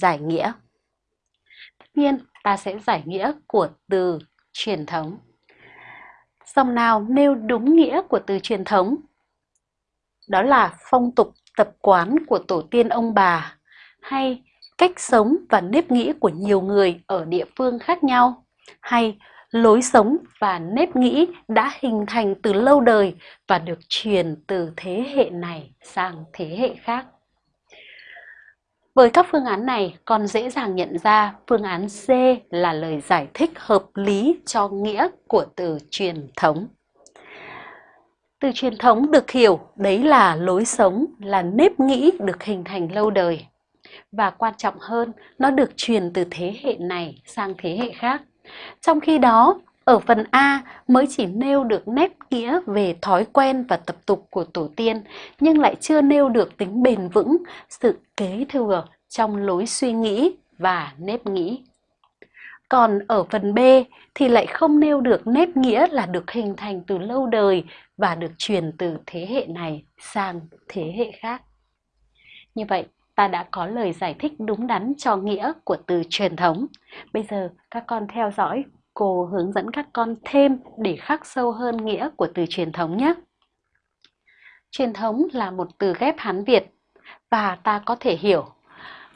giải nghĩa. Tất nhiên, ta sẽ giải nghĩa của từ truyền thống. Dòng nào nêu đúng nghĩa của từ truyền thống? Đó là phong tục tập quán của tổ tiên ông bà hay cách sống và nếp nghĩ của nhiều người ở địa phương khác nhau hay lối sống và nếp nghĩ đã hình thành từ lâu đời và được truyền từ thế hệ này sang thế hệ khác. Với các phương án này, con dễ dàng nhận ra phương án C là lời giải thích hợp lý cho nghĩa của từ truyền thống. Từ truyền thống được hiểu đấy là lối sống, là nếp nghĩ được hình thành lâu đời. Và quan trọng hơn, nó được truyền từ thế hệ này sang thế hệ khác. Trong khi đó, ở phần A mới chỉ nêu được nét nghĩa về thói quen và tập tục của tổ tiên, nhưng lại chưa nêu được tính bền vững, sự kế thừa trong lối suy nghĩ và nếp nghĩ. Còn ở phần B thì lại không nêu được nếp nghĩa là được hình thành từ lâu đời và được truyền từ thế hệ này sang thế hệ khác. Như vậy, ta đã có lời giải thích đúng đắn cho nghĩa của từ truyền thống. Bây giờ các con theo dõi cô hướng dẫn các con thêm để khắc sâu hơn nghĩa của từ truyền thống nhé. Truyền thống là một từ ghép Hán Việt và ta có thể hiểu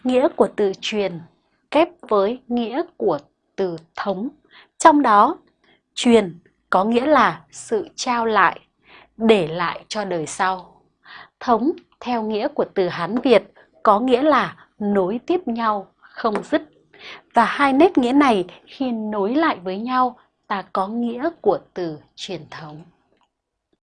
nghĩa của từ truyền ghép với nghĩa của từ thống. Trong đó, truyền có nghĩa là sự trao lại, để lại cho đời sau. Thống theo nghĩa của từ Hán Việt có nghĩa là nối tiếp nhau, không dứt. Và hai nét nghĩa này khi nối lại với nhau, ta có nghĩa của từ truyền thống.